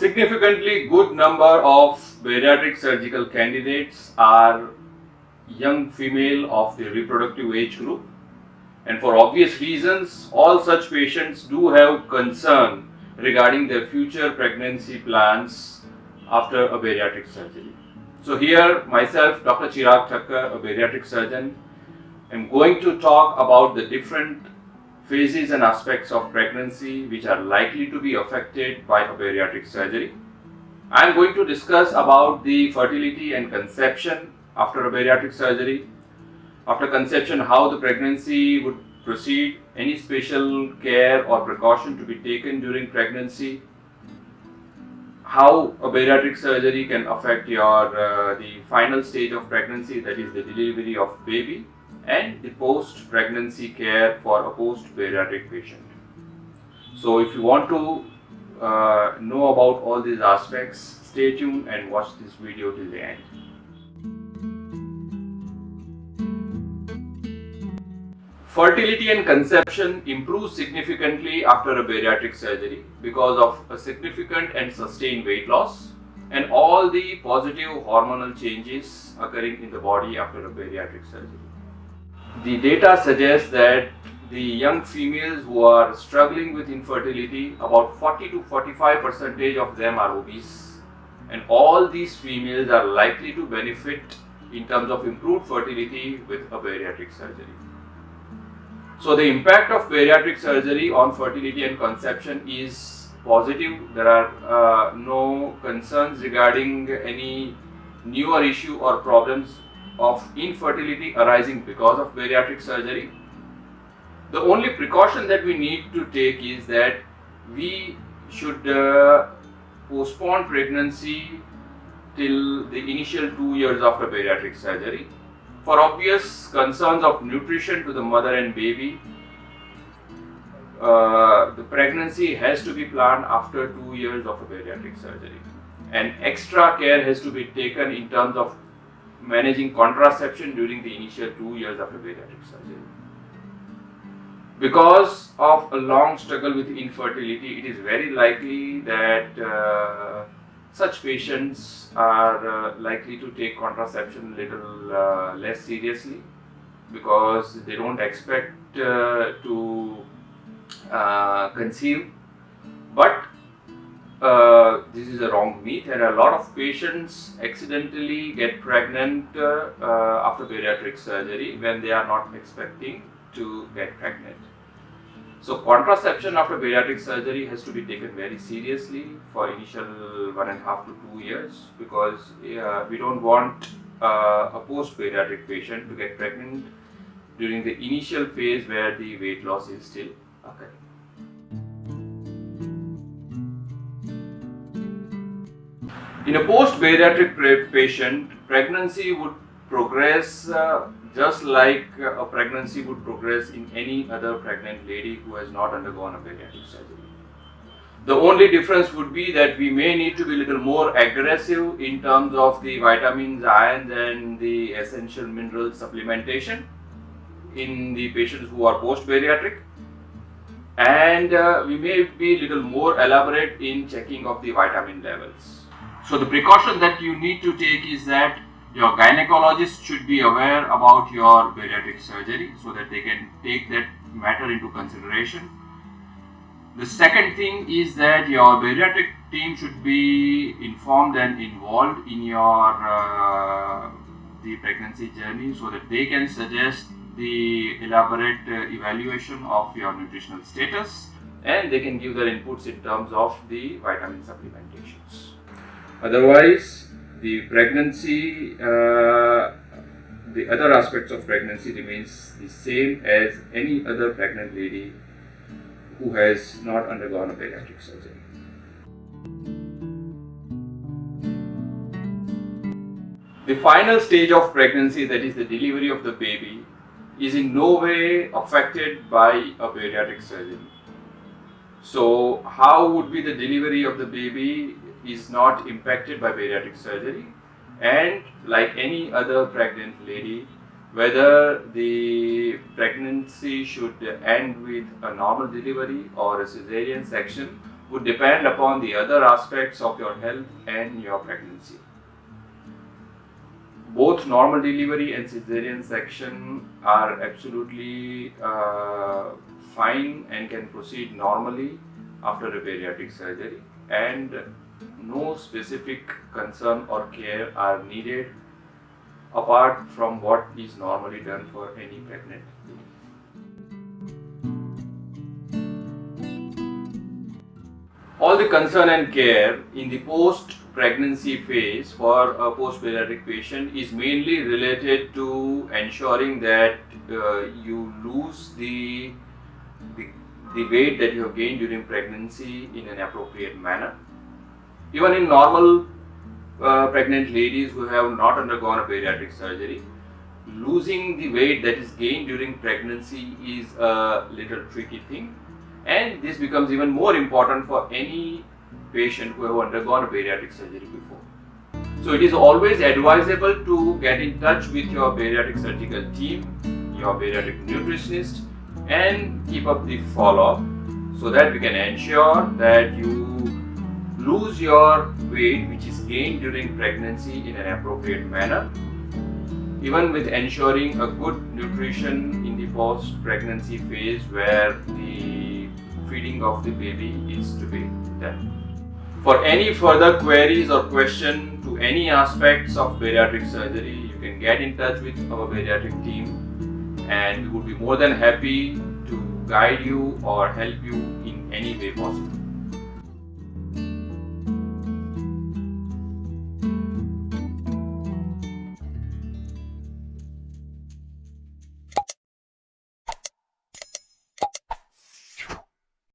significantly good number of bariatric surgical candidates are young female of the reproductive age group and for obvious reasons all such patients do have concern regarding their future pregnancy plans after a bariatric surgery. So here myself Dr. Chirag Thakkar, a bariatric surgeon, am going to talk about the different phases and aspects of pregnancy which are likely to be affected by a bariatric surgery. I am going to discuss about the fertility and conception after a bariatric surgery. After conception, how the pregnancy would proceed, any special care or precaution to be taken during pregnancy, how a bariatric surgery can affect your uh, the final stage of pregnancy that is the delivery of baby and the post-pregnancy care for a post-bariatric patient. So if you want to uh, know about all these aspects, stay tuned and watch this video till the end. Fertility and conception improves significantly after a bariatric surgery because of a significant and sustained weight loss and all the positive hormonal changes occurring in the body after a bariatric surgery. The data suggests that the young females who are struggling with infertility, about 40 to 45 percentage of them are obese and all these females are likely to benefit in terms of improved fertility with a bariatric surgery. So the impact of bariatric surgery on fertility and conception is positive. There are uh, no concerns regarding any newer issue or problems of infertility arising because of bariatric surgery. The only precaution that we need to take is that we should uh, postpone pregnancy till the initial two years after bariatric surgery for obvious concerns of nutrition to the mother and baby, uh, the pregnancy has to be planned after two years of a bariatric surgery. And extra care has to be taken in terms of managing contraception during the initial two years after bariatric surgery. Because of a long struggle with infertility, it is very likely that uh, such patients are uh, likely to take contraception a little uh, less seriously because they don't expect uh, to uh, conceive but uh, this is a wrong myth and a lot of patients accidentally get pregnant uh, after bariatric surgery when they are not expecting to get pregnant. So contraception after bariatric surgery has to be taken very seriously for initial one and a half to two years because uh, we don't want uh, a post-bariatric patient to get pregnant during the initial phase where the weight loss is still occurring. In a post-bariatric patient, pregnancy would progress uh, just like a pregnancy would progress in any other pregnant lady who has not undergone a bariatric surgery. The only difference would be that we may need to be a little more aggressive in terms of the vitamins, ions and the essential mineral supplementation in the patients who are post-bariatric and uh, we may be a little more elaborate in checking of the vitamin levels. So the precaution that you need to take is that your gynecologist should be aware about your bariatric surgery so that they can take that matter into consideration. The second thing is that your bariatric team should be informed and involved in your uh, the pregnancy journey so that they can suggest the elaborate uh, evaluation of your nutritional status and they can give their inputs in terms of the vitamin supplementations. Otherwise, the pregnancy, uh, the other aspects of pregnancy remains the same as any other pregnant lady who has not undergone a bariatric surgery. The final stage of pregnancy, that is the delivery of the baby, is in no way affected by a bariatric surgery. So, how would be the delivery of the baby is not impacted by bariatric surgery and like any other pregnant lady whether the pregnancy should end with a normal delivery or a cesarean section would depend upon the other aspects of your health and your pregnancy. Both normal delivery and cesarean section are absolutely uh, fine and can proceed normally after a bariatric surgery and no specific concern or care are needed apart from what is normally done for any pregnant. All the concern and care in the post pregnancy phase for a post bariatric patient is mainly related to ensuring that uh, you lose the, the the weight that you have gained during pregnancy in an appropriate manner even in normal uh, pregnant ladies who have not undergone a bariatric surgery, losing the weight that is gained during pregnancy is a little tricky thing and this becomes even more important for any patient who have undergone a bariatric surgery before. So it is always advisable to get in touch with your bariatric surgical team, your bariatric nutritionist and keep up the follow-up so that we can ensure that you lose your weight which is gained during pregnancy in an appropriate manner even with ensuring a good nutrition in the post-pregnancy phase where the feeding of the baby is to be done. For any further queries or question to any aspects of bariatric surgery, you can get in touch with our bariatric team and we would be more than happy to guide you or help you in any way possible.